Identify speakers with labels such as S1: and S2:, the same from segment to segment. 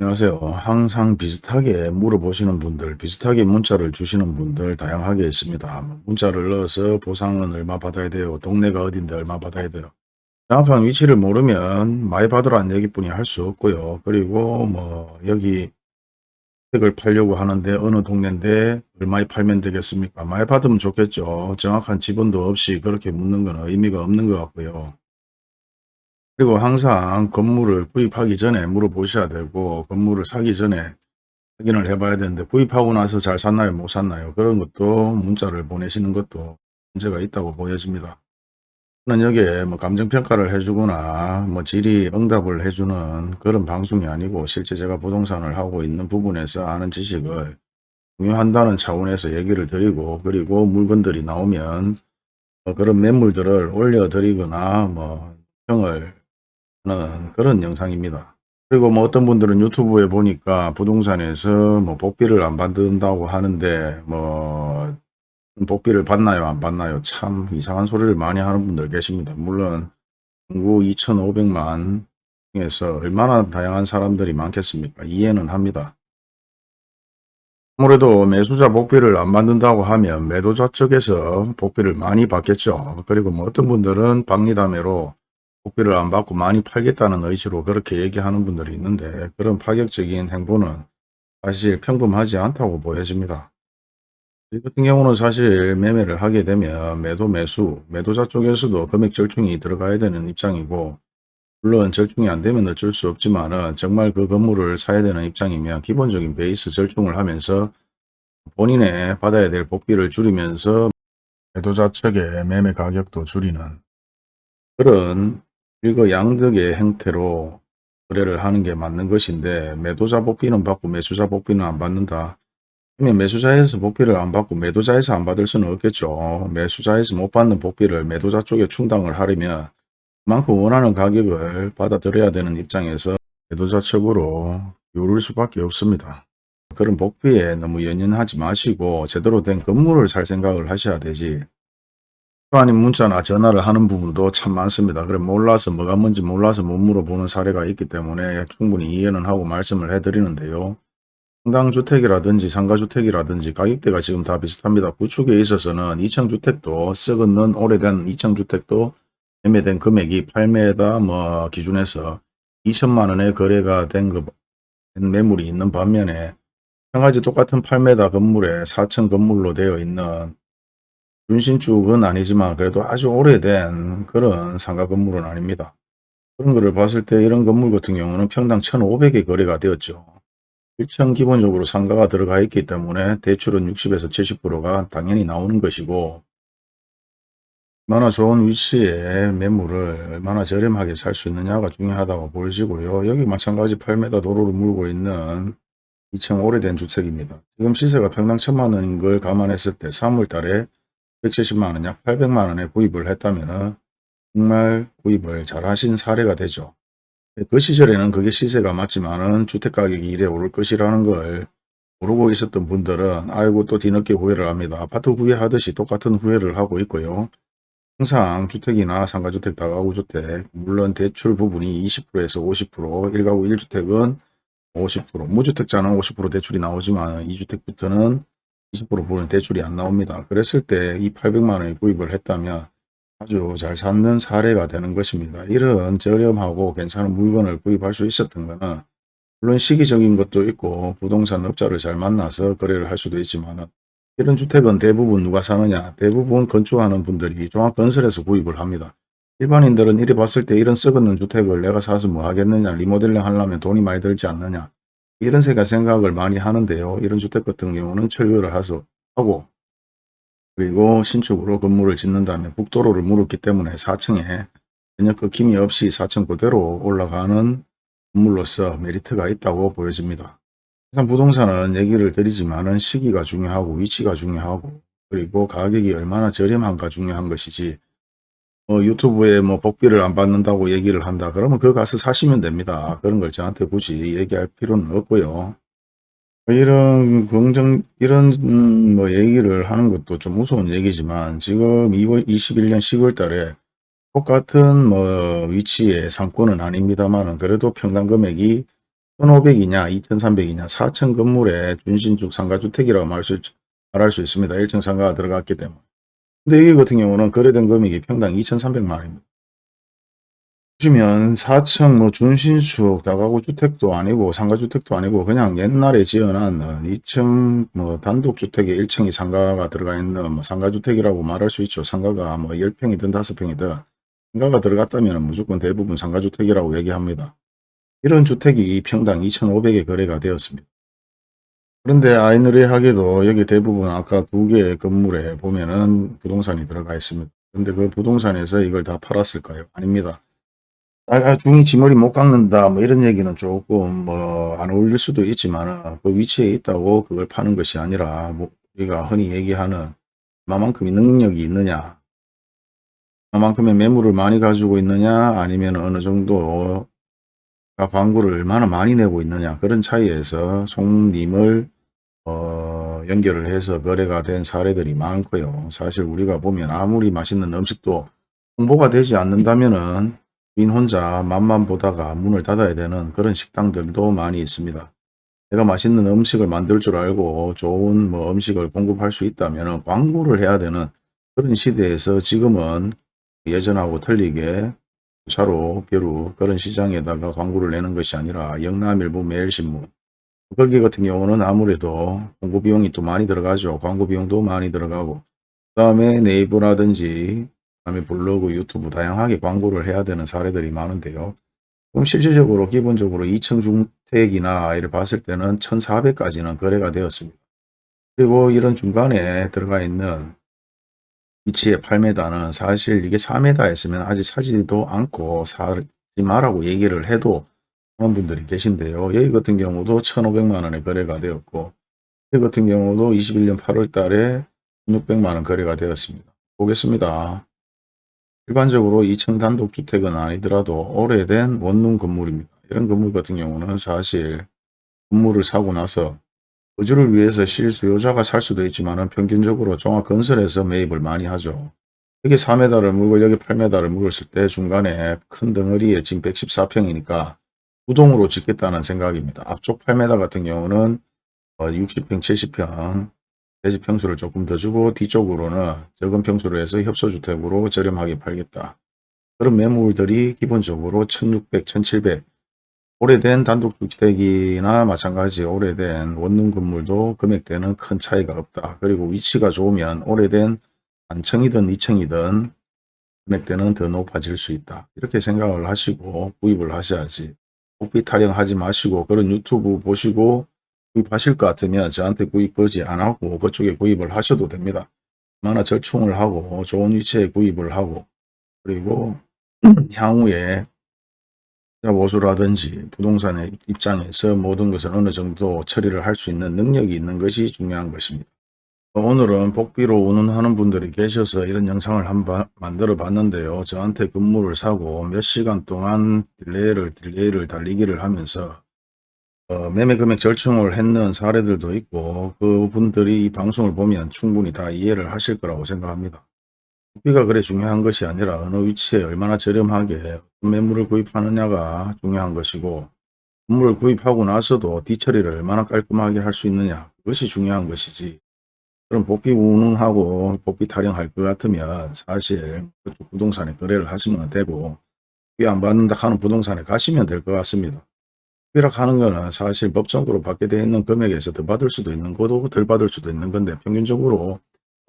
S1: 안녕하세요. 항상 비슷하게 물어보시는 분들, 비슷하게 문자를 주시는 분들 다양하게 있습니다. 뭐 문자를 넣어서 보상은 얼마 받아야 돼요? 동네가 어딘데 얼마 받아야 돼요? 정확한 위치를 모르면 많이 받으라는 얘기뿐이 할 수 없고요. 그리고 뭐 여기 택을 팔려고 하는데 어느 동네인데 얼마에 팔면 되겠습니까? 많이 받으면 좋겠죠. 정확한 지분도 없이 그렇게 묻는 건 의미가 없는 것 같고요. 그리고 항상 건물을 구입하기 전에 물어보셔야 되고 건물을 사기 전에 확인을 해봐야 되는데 구입하고 나서 잘 샀나요 못 샀나요 그런 것도 문자를 보내시는 것도 문제가 있다고 보여집니다. 저는 여기에 뭐 감정평가를 해주거나 뭐 질의 응답을 해주는 그런 방송이 아니고 실제 제가 부동산을 하고 있는 부분에서 아는 지식을 공유한다는 차원에서 얘기를 드리고 그리고 물건들이 나오면 뭐 그런 매물들을 올려드리거나 뭐 평을 하는 그런 영상입니다. 그리고 뭐 어떤 분들은 유튜브에 보니까 부동산에서 뭐 복비를 안 받는다고 하는데 뭐 복비를 받나요 안 받나요 참 이상한 소리를 많이 하는 분들 계십니다. 물론 인구 2,500만 중에서 얼마나 다양한 사람들이 많겠습니까 이해는 합니다. 아무래도 매수자 복비를 안 받는다고 하면 매도자 쪽에서 복비를 많이 받겠죠. 그리고 뭐 어떤 분들은 박리담회로 복비를 안 받고 많이 팔겠다는 의지로 그렇게 얘기하는 분들이 있는데 그런 파격적인 행보는 사실 평범하지 않다고 보여집니다. 이 같은 경우는 사실 매매를 하게 되면 매도 매수, 매도자 쪽에서도 금액 절충이 들어가야 되는 입장이고 물론 절충이 안 되면 어쩔 수 없지만 정말 그 건물을 사야 되는 입장이면 기본적인 베이스 절충을 하면서 본인의 받아야 될 복비를 줄이면서 매도자 측의 매매 가격도 줄이는 그런 일거양득의 형태로 거래를 하는 게 맞는 것인데 매도자 복비는 받고 매수자 복비는 안 받는다. 그러면 매수자에서 복비를 안 받고 매도자에서 안 받을 수는 없겠죠. 매수자에서 못 받는 복비를 매도자 쪽에 충당을 하려면 그만큼 원하는 가격을 받아들여야 되는 입장에서 매도자 측으로 요를 수밖에 없습니다. 그런 복비에 너무 연연하지 마시고 제대로 된 건물을 살 생각을 하셔야 되지 아닌 문자나 전화를 하는 부분도 참 많습니다. 그래 몰라서 뭐가 뭔지 몰라서 못 물어보는 사례가 있기 때문에 충분히 이해는 하고 말씀을 해드리는데요. 상당주택이라든지 상가주택이라든지 가격대가 지금 다 비슷합니다. 구축에 있어서는 2층주택도 썩은 오래된 2층주택도 매매된 금액이 8m 뭐 기준에서 2천만 원에 거래가 된, 그, 매물이 있는 반면에 평가지 똑같은 8m 건물에 4층 건물로 되어 있는 준신축은 아니지만 그래도 아주 오래된 그런 상가 건물은 아닙니다. 그런 거를 봤을 때 이런 건물 같은 경우는 평당 1,500에 거래가 되었죠. 1층 기본적으로 상가가 들어가 있기 때문에 대출은 60에서 70%가 당연히 나오는 것이고 얼마나 좋은 위치에 매물을 얼마나 저렴하게 살 수 있느냐가 중요하다고 보여지고요. 여기 마찬가지 8m 도로를 물고 있는 2층 오래된 주택입니다. 지금 시세가 평당 1천만 원인 걸 감안했을 때 3월 달에 170만원, 약 800만원에 구입을 했다면 정말 구입을 잘 하신 사례가 되죠. 그 시절에는 그게 시세가 맞지만은 주택가격이 이래 오를 것이라는 걸 모르고 있었던 분들은 아이고 또 뒤늦게 후회를 합니다. 아파트 후회하듯이 똑같은 후회를 하고 있고요. 항상 주택이나 상가주택, 다가구주택, 물론 대출 부분이 20%에서 50%, 1가구 1주택은 50%, 무주택자는 50% 대출이 나오지만 2주택부터는 20% 보는 대출이 안 나옵니다. 그랬을 때 이 800만 원에 구입을 했다면 아주 잘 샀는 사례가 되는 것입니다. 이런 저렴하고 괜찮은 물건을 구입할 수 있었던 것은 물론 시기적인 것도 있고 부동산 업자를 잘 만나서 거래를 할 수도 있지만 이런 주택은 대부분 누가 사느냐 대부분 건축하는 분들이 종합건설에서 구입을 합니다. 일반인들은 이래 봤을 때 이런 썩은 주택을 내가 사서 뭐 하겠느냐 리모델링 하려면 돈이 많이 들지 않느냐 이런 생각, 생각을 많이 하는데요. 이런 주택 같은 경우는 철거를 하고 그리고 신축으로 건물을 짓는다면 북도로를 물었기 때문에 4층에 전혀 끊김이 없이 4층 그대로 올라가는 건물로서 메리트가 있다고 보여집니다. 항상 부동산은 얘기를 드리지만 시기가 중요하고 위치가 중요하고 그리고 가격이 얼마나 저렴한가 중요한 것이지 어, 유튜브에 뭐 복비를 안 받는다고 얘기를 한다. 그러면 그거 가서 사시면 됩니다. 그런 걸 저한테 굳이 얘기할 필요는 없고요. 이런 긍정, 이런, 음, 뭐, 얘기를 하는 것도 좀 무서운 얘기지만, 지금 2월, 21년 10월 달에 똑같은 뭐, 위치의 상권은 아닙니다만은, 그래도 평당 금액이 1,500이냐 2,300이냐 4층 건물에 준신축 상가주택이라고 말할 수, 말할 수 있습니다. 1층 상가가 들어갔기 때문에. 근데 여기 같은 경우는 거래된 금액이 평당 2,300만 원입니다. 보시면 4층 뭐 준신축 다가구 주택도 아니고 상가주택도 아니고 그냥 옛날에 지어놨는 2층 뭐 단독주택에 1층이 상가가 들어가 있는 뭐 상가주택이라고 말할 수 있죠. 상가가 뭐 10평이든 5평이든 상가가 들어갔다면 무조건 대부분 상가주택이라고 얘기합니다. 이런 주택이 평당 2,500에 거래가 되었습니다. 그런데 아이러니하게도 여기 대부분 아까 두 개의 건물에 보면은 부동산이 들어가 있습니다. 근데 그 부동산에서 이걸 다 팔았을까요? 아닙니다. 아, 중이 지머리 못 깎는다 뭐 이런 얘기는 조금 뭐 안 어울릴 수도 있지만 그 위치에 있다고 그걸 파는 것이 아니라 뭐 우리가 흔히 얘기하는 얼마만큼의 능력이 있느냐 얼마만큼의 매물을 많이 가지고 있느냐 아니면 어느 정도 광고를 얼마나 많이 내고 있느냐 그런 차이에서 송님을 어, 연결을 해서 거래가 된 사례들이 많고요. 사실 우리가 보면 아무리 맛있는 음식도 홍보가 되지 않는다면은 인 혼자 맛만 보다가 문을 닫아야 되는 그런 식당들도 많이 있습니다. 내가 맛있는 음식을 만들 줄 알고 좋은 뭐 음식을 공급할 수 있다면 광고를 해야 되는 그런 시대에서 지금은 예전하고 틀리게 차로 벼루 그런 시장에다가 광고를 내는 것이 아니라 영남일보 매일신문 거기 같은 경우는 아무래도 공고 비용이 또 많이 들어가죠. 광고 비용도 많이 들어가고 그 다음에 네이버라든지 다음에 블로그, 유튜브 다양하게 광고를 해야 되는 사례들이 많은데요. 그럼 실질적으로 기본적으로 2층 주택이나 이를 봤을 때는 1400까지는 거래가 되었습니다. 그리고 이런 중간에 들어가 있는 위치의 8m는 사실 이게 4m 했으면 아직 사지도 않고 사지 마라고 얘기를 해도 그런 분들이 계신데요. 여기 같은 경우도 1,500만원에 거래가 되었고 여기 같은 경우도 21년 8월 달에 600만원 거래가 되었습니다. 보겠습니다. 일반적으로 2층 단독주택은 아니더라도 오래된 원룸 건물입니다. 이런 건물 같은 경우는 사실 건물을 사고 나서 거주를 위해서 실수요자가 살 수도 있지만 평균적으로 종합건설에서 매입을 많이 하죠. 여기 4m를 물고 여기 8m를 물었을 때 중간에 큰 덩어리에 지금 114평이니까 우동으로 짓겠다는 생각입니다. 앞쪽 8m 같은 경우는 60평, 어, 70평 대지 평수를 조금 더 주고 뒤쪽으로는 적은 평수로 해서 협소주택으로 저렴하게 팔겠다. 그런 매물들이 기본적으로 1600, 1700 오래된 단독주택이나 마찬가지 오래된 원룸 건물도 금액대는 큰 차이가 없다. 그리고 위치가 좋으면 오래된 단층이든 2층이든 금액대는 더 높아질 수 있다. 이렇게 생각을 하시고 구입을 하셔야지. 복비 타령하지 마시고 그런 유튜브 보시고 구입하실 것 같으면 저한테 구입 거지 안 하고 그쪽에 구입을 하셔도 됩니다. 얼마나 절충을 하고 좋은 위치에 구입을 하고 그리고 향후에 보수라든지 부동산의 입장에서 모든 것을 어느 정도 처리를 할 수 있는 능력이 있는 것이 중요한 것입니다. 오늘은 복비로 운운하는 분들이 계셔서 이런 영상을 한번 만들어 봤는데요. 저한테 건물을 사고 몇 시간 동안 delay를 delay를 달리기를 하면서 어, 매매 금액 절충을 했는 사례들도 있고 그분들이 이 방송을 보면 충분히 다 이해를 하실 거라고 생각합니다. 국비가 그래 중요한 것이 아니라 어느 위치에 얼마나 저렴하게 매물을 구입하느냐가 중요한 것이고 건물을 구입하고 나서도 뒤처리를 얼마나 깔끔하게 할 수 있느냐 그것이 중요한 것이지 그럼 복비 운운하고 복비 타령할 것 같으면 사실 그쪽 부동산에 거래를 하시면 되고 복비 안 받는다 하는 부동산에 가시면 될 것 같습니다. 비락하는 거는 사실 법적으로 받게 되어 있는 금액에서 더 받을 수도 있는 거도 덜 받을 수도 있는 건데 평균적으로 법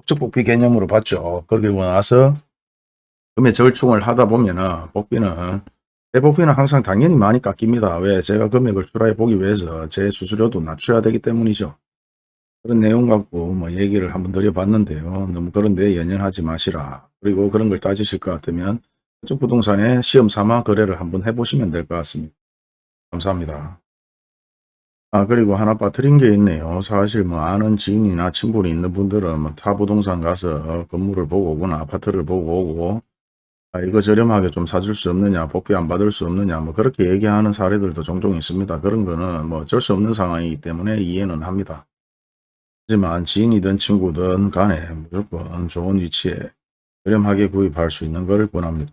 S1: 적 복비 개념으로 받죠. 그리고 나서 금액 절충을 하다 보면은 복비는 대복비는 항상 당연히 많이 깎입니다. 왜? 제가 금액을 출하해 보기 위해서 제 수수료도 낮춰야 되기 때문이죠. 그런 내용 갖고 뭐 얘기를 한번 드려봤는데요. 너무 그런 데 연연하지 마시라. 그리고 그런 걸 따지실 것 같으면 그쪽 부동산에 시험 삼아 거래를 한번 해보시면 될 것 같습니다. 감사합니다. 아 그리고 하나 빠뜨린 게 있네요. 사실 뭐 아는 지인이나 친분이 있는 분들은 뭐 타 부동산 가서 건물을 보고 오거나 아파트를 보고 오고 아, 이거 저렴하게 좀 사줄 수 없느냐 복비 안 받을 수 없느냐 뭐 그렇게 얘기하는 사례들도 종종 있습니다. 그런 거는 뭐 어쩔 수 없는 상황이기 때문에 이해는 합니다. 하지만 지인이든 친구든 간에 무조건 좋은 위치에 저렴하게 구입할 수 있는 걸 권합니다.